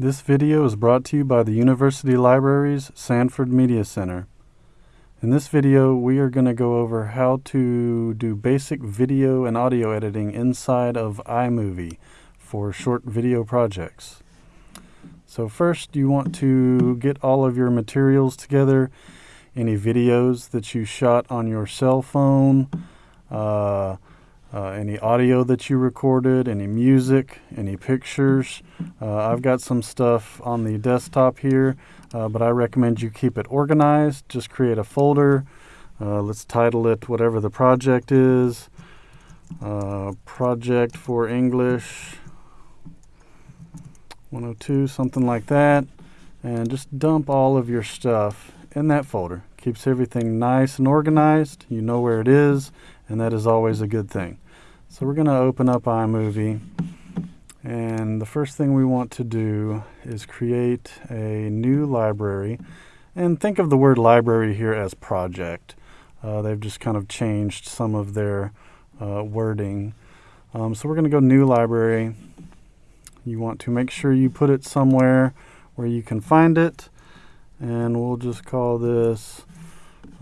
This video is brought to you by the University Libraries Sanford Media Center. In this video, we are going to go over how to do basic video and audio editing inside of iMovie for short video projects. So first, you want to get all of your materials together, any videos that you shot on your cell phone, uh, uh, any audio that you recorded, any music, any pictures. Uh, I've got some stuff on the desktop here, uh, but I recommend you keep it organized. Just create a folder. Uh, let's title it whatever the project is. Uh, project for English 102, something like that. And just dump all of your stuff in that folder. Keeps everything nice and organized. You know where it is and that is always a good thing. So we're going to open up iMovie and the first thing we want to do is create a new library and think of the word library here as project. Uh, they've just kind of changed some of their uh, wording. Um, so we're going to go new library. You want to make sure you put it somewhere where you can find it and we'll just call this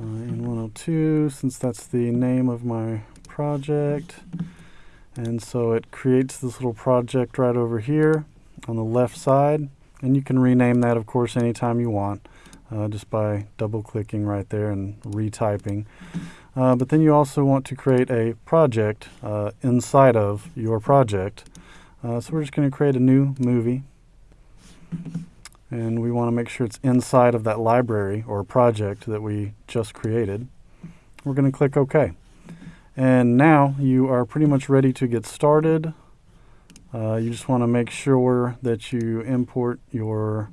uh, N102 since that's the name of my project. And so it creates this little project right over here on the left side. And you can rename that, of course, anytime you want, uh, just by double clicking right there and retyping. Uh, but then you also want to create a project uh, inside of your project. Uh, so we're just going to create a new movie and we want to make sure it's inside of that library or project that we just created. We're going to click OK. And now you are pretty much ready to get started. Uh, you just want to make sure that you import your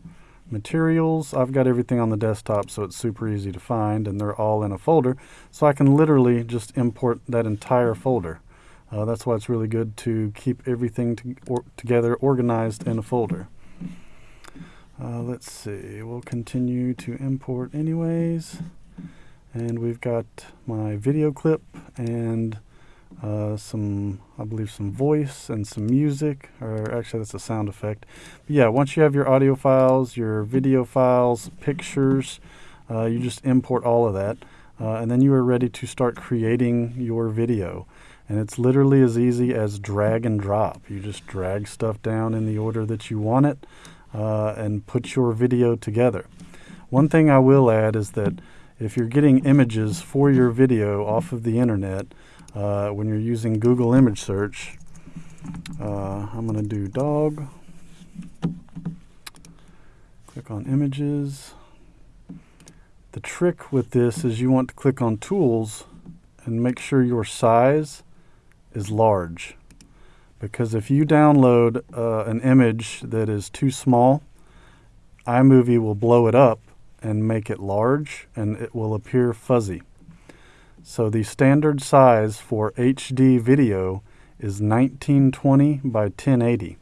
materials. I've got everything on the desktop so it's super easy to find and they're all in a folder. So I can literally just import that entire folder. Uh, that's why it's really good to keep everything to or together organized in a folder. Uh, let's see, we'll continue to import anyways. And we've got my video clip and uh, some, I believe some voice and some music, or actually that's a sound effect. But yeah, once you have your audio files, your video files, pictures, uh, you just import all of that. Uh, and then you are ready to start creating your video. And it's literally as easy as drag and drop. You just drag stuff down in the order that you want it uh, and put your video together. One thing I will add is that if you're getting images for your video off of the internet, uh, when you're using Google image search, uh, I'm going to do dog, click on images. The trick with this is you want to click on tools and make sure your size is large because if you download uh, an image that is too small, iMovie will blow it up and make it large and it will appear fuzzy. So the standard size for HD video is 1920 by 1080.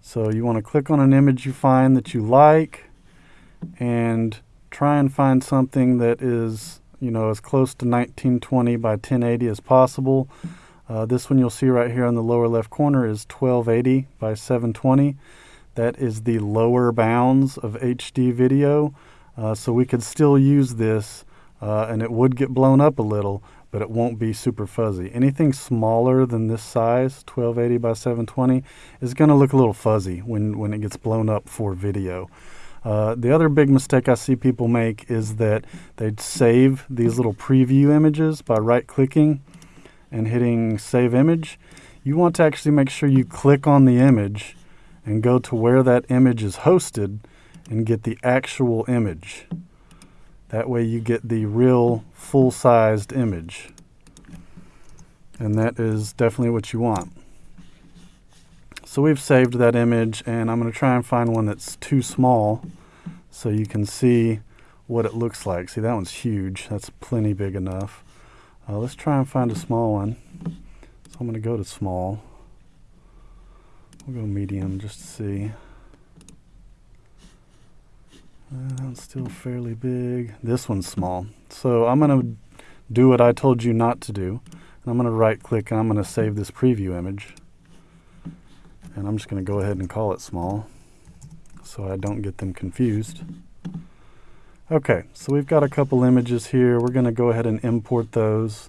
So you want to click on an image you find that you like and try and find something that is, you know, as close to 1920 by 1080 as possible. Uh, this one you'll see right here on the lower left corner is 1280 by 720. That is the lower bounds of HD video. Uh, so we could still use this uh, and it would get blown up a little, but it won't be super fuzzy. Anything smaller than this size, 1280 by 720, is going to look a little fuzzy when, when it gets blown up for video. Uh, the other big mistake I see people make is that they'd save these little preview images by right clicking and hitting save image, you want to actually make sure you click on the image and go to where that image is hosted and get the actual image. That way you get the real full-sized image. And that is definitely what you want. So we've saved that image and I'm going to try and find one that's too small so you can see what it looks like. See that one's huge. That's plenty big enough. Uh, let's try and find a small one. So I'm going to go to small. We'll go medium just to see. Uh, that's still fairly big. This one's small. So I'm going to do what I told you not to do. I'm going to right click and I'm going to save this preview image. And I'm just going to go ahead and call it small. so I don't get them confused. Okay, so we've got a couple images here. We're going to go ahead and import those.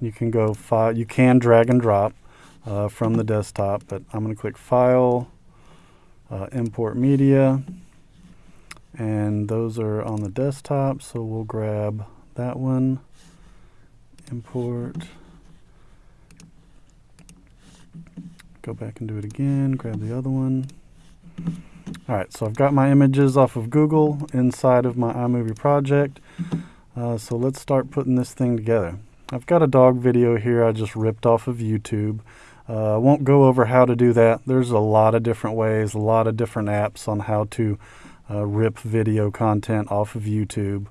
You can go file, you can drag and drop uh, from the desktop, but I'm going to click File, uh, Import Media, and those are on the desktop, so we'll grab that one, import, go back and do it again, grab the other one. All right, so I've got my images off of Google inside of my iMovie project. Uh, so let's start putting this thing together. I've got a dog video here I just ripped off of YouTube. Uh, I won't go over how to do that. There's a lot of different ways, a lot of different apps on how to uh, rip video content off of YouTube.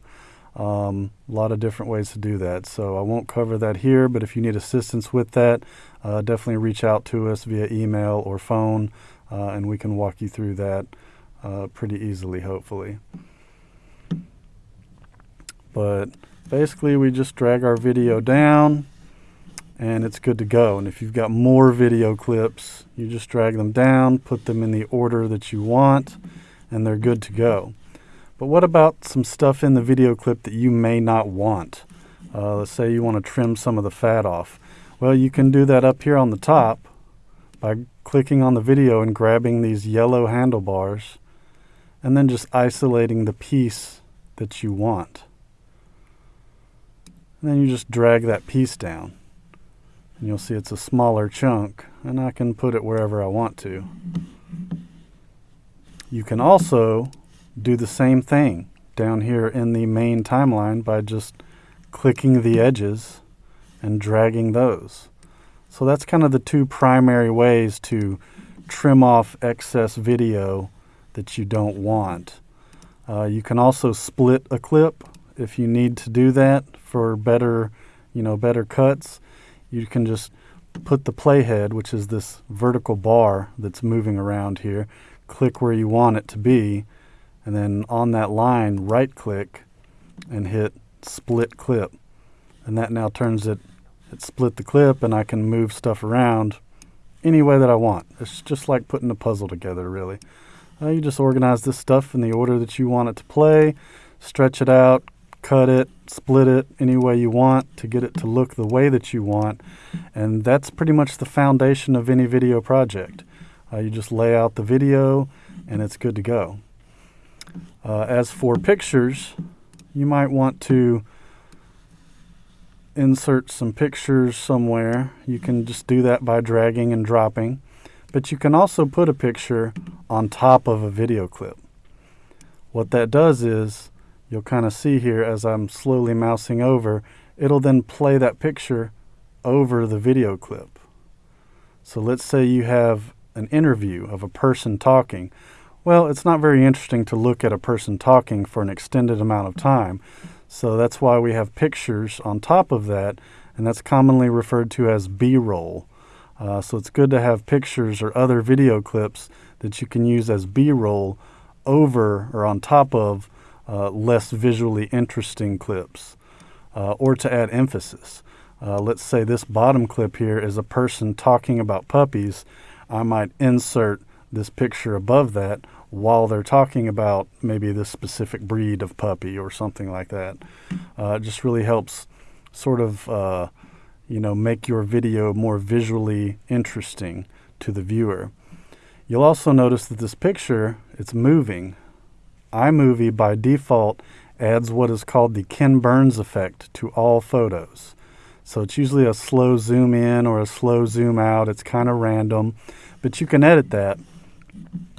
Um, a lot of different ways to do that. So I won't cover that here, but if you need assistance with that, uh, definitely reach out to us via email or phone, uh, and we can walk you through that uh, pretty easily, hopefully. But basically, we just drag our video down and it's good to go. And if you've got more video clips, you just drag them down, put them in the order that you want, and they're good to go. But what about some stuff in the video clip that you may not want? Uh, let's say you want to trim some of the fat off. Well, you can do that up here on the top by clicking on the video and grabbing these yellow handlebars and then just isolating the piece that you want. And then you just drag that piece down and you'll see it's a smaller chunk and I can put it wherever I want to. You can also do the same thing down here in the main timeline by just clicking the edges and dragging those. So that's kind of the two primary ways to trim off excess video that you don't want. Uh, you can also split a clip if you need to do that for better, you know, better cuts you can just put the playhead, which is this vertical bar that's moving around here, click where you want it to be, and then on that line, right click and hit split clip. And that now turns it, it split the clip and I can move stuff around any way that I want. It's just like putting a puzzle together, really. Uh, you just organize this stuff in the order that you want it to play, stretch it out, cut it, split it any way you want to get it to look the way that you want. And that's pretty much the foundation of any video project. Uh, you just lay out the video and it's good to go. Uh, as for pictures, you might want to insert some pictures somewhere. You can just do that by dragging and dropping. But you can also put a picture on top of a video clip. What that does is you'll kind of see here as I'm slowly mousing over, it'll then play that picture over the video clip. So let's say you have an interview of a person talking. Well, it's not very interesting to look at a person talking for an extended amount of time. So that's why we have pictures on top of that, and that's commonly referred to as B-roll. Uh, so it's good to have pictures or other video clips that you can use as B-roll over or on top of uh, less visually interesting clips uh, or to add emphasis. Uh, let's say this bottom clip here is a person talking about puppies. I might insert this picture above that while they're talking about maybe this specific breed of puppy or something like that. Uh, it just really helps sort of, uh, you know, make your video more visually interesting to the viewer. You'll also notice that this picture, it's moving iMovie by default adds what is called the Ken Burns effect to all photos. So it's usually a slow zoom in or a slow zoom out. It's kind of random, but you can edit that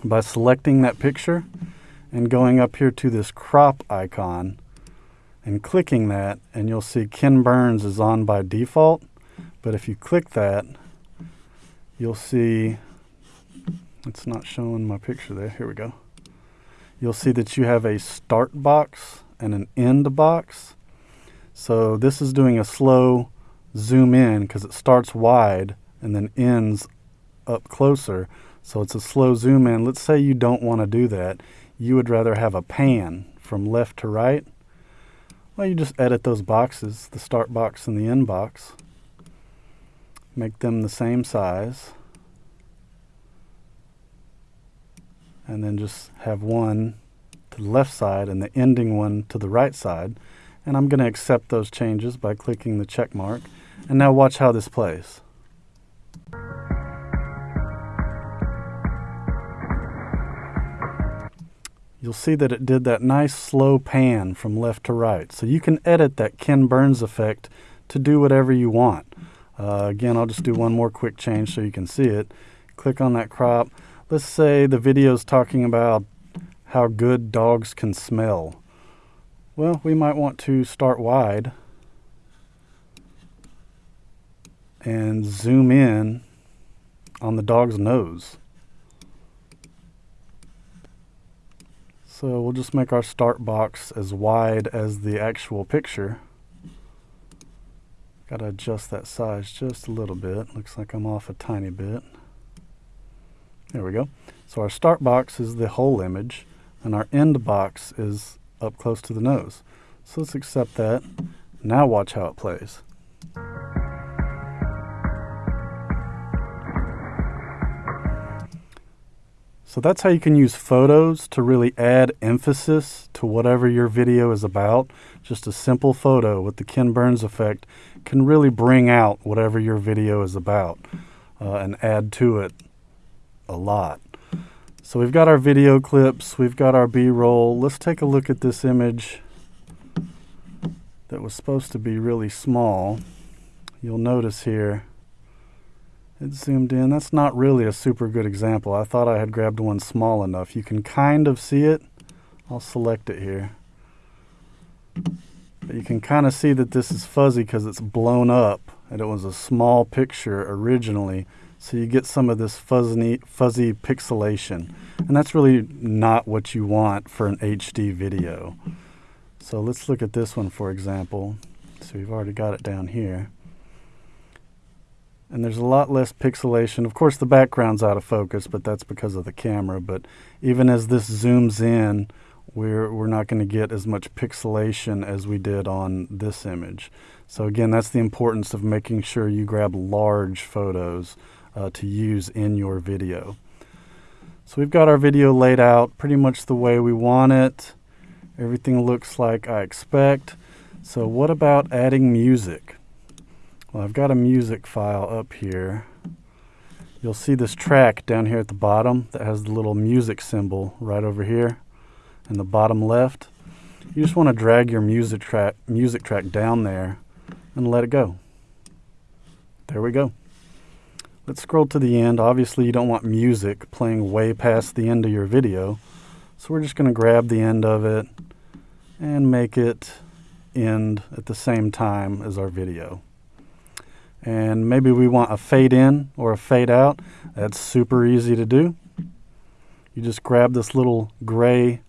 by selecting that picture and going up here to this crop icon and clicking that and you'll see Ken Burns is on by default. But if you click that, you'll see, it's not showing my picture there. Here we go you'll see that you have a start box and an end box. So this is doing a slow zoom in because it starts wide and then ends up closer. So it's a slow zoom in. Let's say you don't want to do that. You would rather have a pan from left to right. Well, you just edit those boxes, the start box and the end box. Make them the same size. and then just have one to the left side and the ending one to the right side. And I'm going to accept those changes by clicking the check mark. And now watch how this plays. You'll see that it did that nice slow pan from left to right. So you can edit that Ken Burns effect to do whatever you want. Uh, again, I'll just do one more quick change so you can see it. Click on that crop. Let's say the video is talking about how good dogs can smell. Well, we might want to start wide and zoom in on the dog's nose. So we'll just make our start box as wide as the actual picture. Got to adjust that size just a little bit. Looks like I'm off a tiny bit. There we go. So our start box is the whole image, and our end box is up close to the nose. So let's accept that. Now watch how it plays. So that's how you can use photos to really add emphasis to whatever your video is about. Just a simple photo with the Ken Burns effect can really bring out whatever your video is about uh, and add to it a lot. So we've got our video clips, we've got our B-roll. Let's take a look at this image that was supposed to be really small. You'll notice here it zoomed in. That's not really a super good example. I thought I had grabbed one small enough. You can kind of see it. I'll select it here. But you can kind of see that this is fuzzy because it's blown up and it was a small picture originally. So you get some of this fuzzy, fuzzy pixelation. And that's really not what you want for an HD video. So let's look at this one for example. So we've already got it down here. And there's a lot less pixelation. Of course the background's out of focus, but that's because of the camera. But even as this zooms in, we're, we're not going to get as much pixelation as we did on this image. So again, that's the importance of making sure you grab large photos uh, to use in your video. So we've got our video laid out pretty much the way we want it. Everything looks like I expect. So what about adding music? Well, I've got a music file up here. You'll see this track down here at the bottom that has the little music symbol right over here in the bottom left. You just want to drag your music track, music track down there and let it go. There we go. Let's scroll to the end. Obviously you don't want music playing way past the end of your video. So we're just going to grab the end of it and make it end at the same time as our video. And maybe we want a fade in or a fade out. That's super easy to do. You just grab this little gray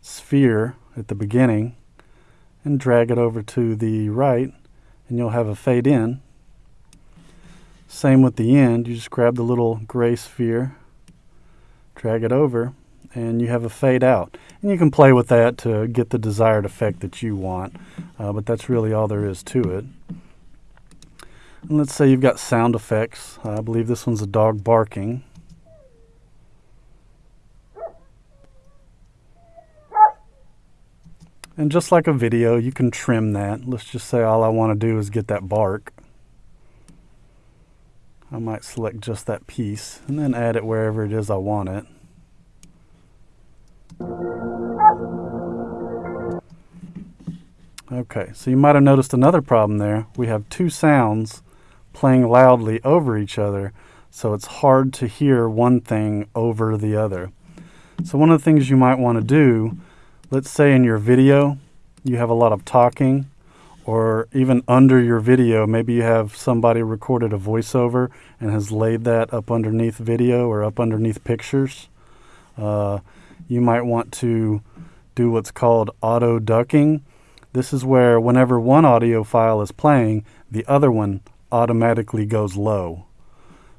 sphere at the beginning and drag it over to the right and you'll have a fade in. Same with the end, you just grab the little gray sphere, drag it over, and you have a fade out. And you can play with that to get the desired effect that you want, uh, but that's really all there is to it. And let's say you've got sound effects. I believe this one's a dog barking. And just like a video, you can trim that. Let's just say all I want to do is get that bark. I might select just that piece and then add it wherever it is I want it. Okay, so you might have noticed another problem there. We have two sounds playing loudly over each other, so it's hard to hear one thing over the other. So one of the things you might want to do let's say in your video you have a lot of talking or even under your video, maybe you have somebody recorded a voiceover and has laid that up underneath video or up underneath pictures. Uh, you might want to do what's called auto ducking. This is where whenever one audio file is playing, the other one automatically goes low.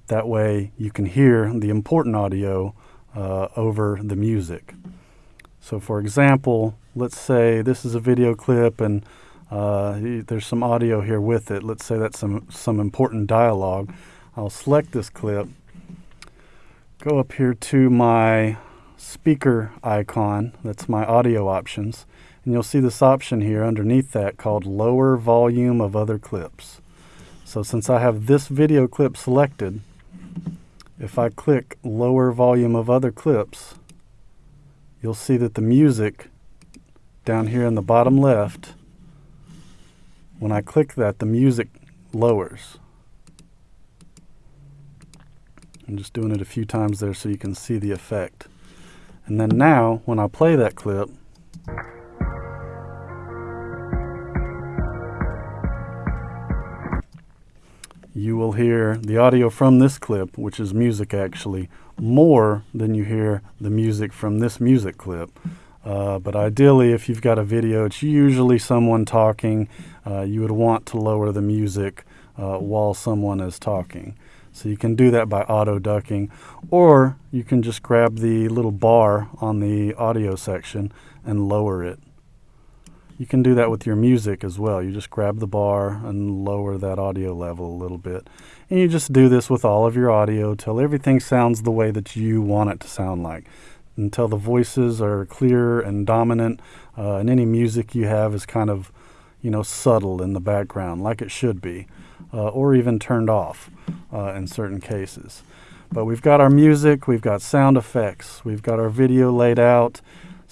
That way you can hear the important audio uh, over the music. So for example, let's say this is a video clip and uh, there's some audio here with it. Let's say that's some, some important dialogue. I'll select this clip, go up here to my speaker icon. That's my audio options. And you'll see this option here underneath that called lower volume of other clips. So since I have this video clip selected, if I click lower volume of other clips, you'll see that the music down here in the bottom left, when I click that, the music lowers. I'm just doing it a few times there so you can see the effect. And then now, when I play that clip, you will hear the audio from this clip, which is music actually, more than you hear the music from this music clip. Uh, but ideally, if you've got a video, it's usually someone talking. Uh, you would want to lower the music uh, while someone is talking. So you can do that by auto ducking, or you can just grab the little bar on the audio section and lower it. You can do that with your music as well. You just grab the bar and lower that audio level a little bit. And you just do this with all of your audio till everything sounds the way that you want it to sound like. Until the voices are clear and dominant, uh, and any music you have is kind of, you know, subtle in the background, like it should be, uh, or even turned off uh, in certain cases. But we've got our music, we've got sound effects, we've got our video laid out.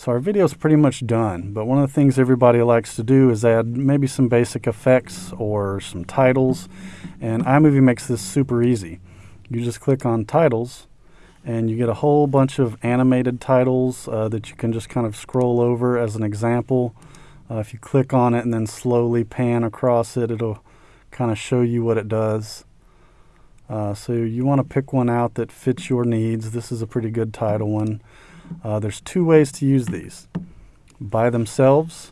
So our video is pretty much done, but one of the things everybody likes to do is add maybe some basic effects or some titles, and iMovie makes this super easy. You just click on titles, and you get a whole bunch of animated titles uh, that you can just kind of scroll over as an example. Uh, if you click on it and then slowly pan across it, it'll kind of show you what it does. Uh, so you want to pick one out that fits your needs. This is a pretty good title one. Uh, there's two ways to use these. By themselves,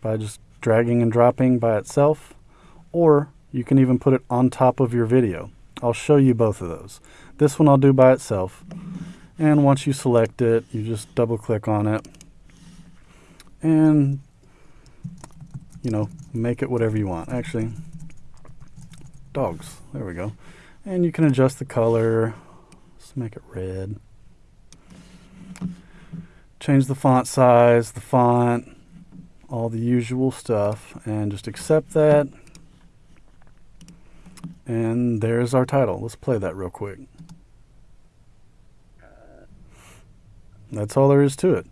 by just dragging and dropping by itself, or you can even put it on top of your video. I'll show you both of those. This one I'll do by itself. And once you select it, you just double click on it and you know, make it whatever you want. Actually, dogs. There we go. And you can adjust the color. Let's make it red change the font size, the font, all the usual stuff, and just accept that. And there's our title. Let's play that real quick. That's all there is to it.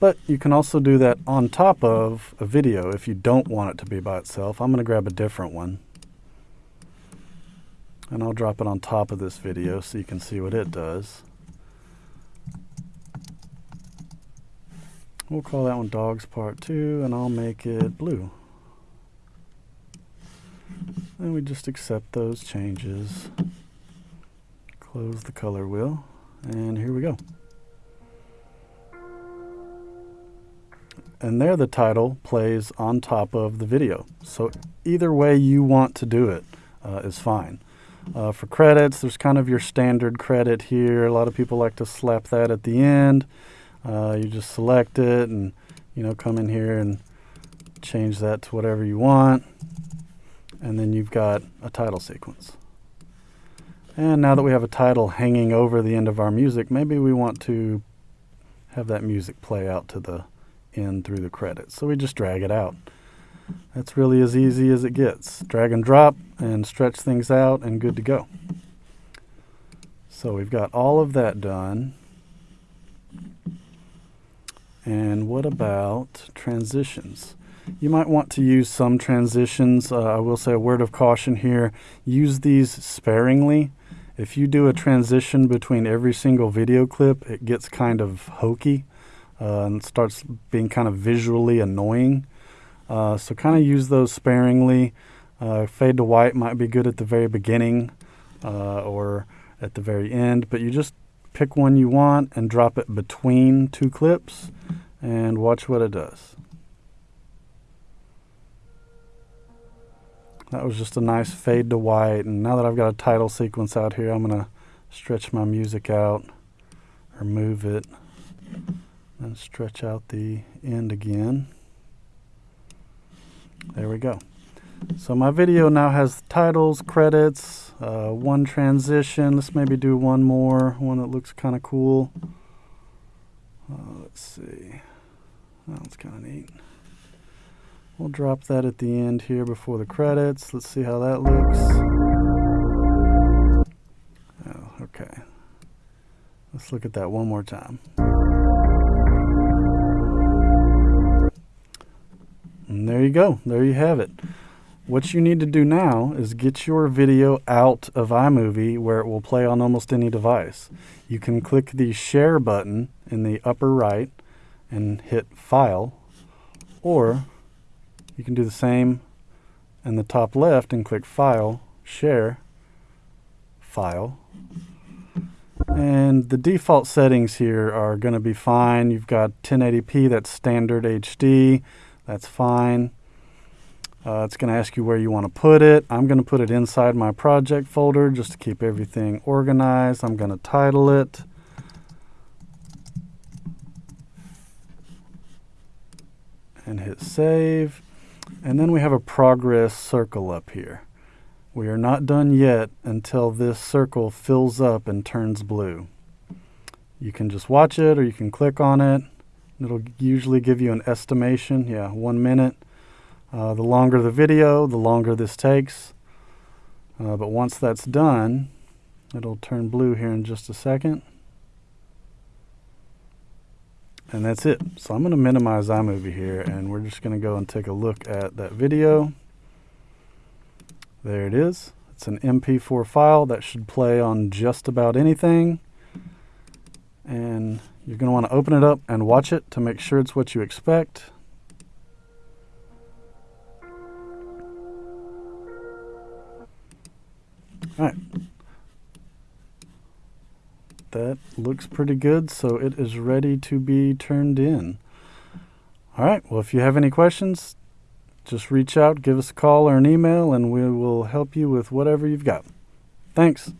But you can also do that on top of a video if you don't want it to be by itself. I'm going to grab a different one. And I'll drop it on top of this video so you can see what it does. We'll call that one Dogs Part 2, and I'll make it blue. And we just accept those changes. Close the color wheel, and here we go. And there the title plays on top of the video. So either way you want to do it uh, is fine. Uh, for credits, there's kind of your standard credit here. A lot of people like to slap that at the end. Uh, you just select it and you know come in here and change that to whatever you want and then you've got a title sequence. And now that we have a title hanging over the end of our music, maybe we want to have that music play out to the end through the credits. So we just drag it out. That's really as easy as it gets. Drag and drop and stretch things out and good to go. So we've got all of that done. And what about transitions? You might want to use some transitions. Uh, I will say a word of caution here. Use these sparingly. If you do a transition between every single video clip, it gets kind of hokey uh, and starts being kind of visually annoying. Uh, so kind of use those sparingly. Uh, fade to white might be good at the very beginning uh, or at the very end, but you just pick one you want and drop it between two clips and watch what it does. That was just a nice fade to white and now that I've got a title sequence out here I'm going to stretch my music out or move it and stretch out the end again. There we go. So my video now has titles, credits, uh, one transition. Let's maybe do one more, one that looks kind of cool. Uh, let's see. That That's kind of neat. We'll drop that at the end here before the credits. Let's see how that looks. Oh, okay. Let's look at that one more time. And there you go. There you have it. What you need to do now is get your video out of iMovie where it will play on almost any device. You can click the share button in the upper right and hit file or you can do the same in the top left and click file share file. And the default settings here are going to be fine. You've got 1080p that's standard HD that's fine uh, it's going to ask you where you want to put it I'm going to put it inside my project folder just to keep everything organized I'm going to title it and hit save. And then we have a progress circle up here. We are not done yet until this circle fills up and turns blue. You can just watch it or you can click on it. It'll usually give you an estimation. Yeah, one minute. Uh, the longer the video, the longer this takes. Uh, but once that's done, it'll turn blue here in just a second. And that's it. So I'm going to minimize iMovie here and we're just going to go and take a look at that video. There it is. It's an MP4 file that should play on just about anything. And you're going to want to open it up and watch it to make sure it's what you expect. All right that looks pretty good, so it is ready to be turned in. All right, well, if you have any questions, just reach out, give us a call or an email, and we will help you with whatever you've got. Thanks.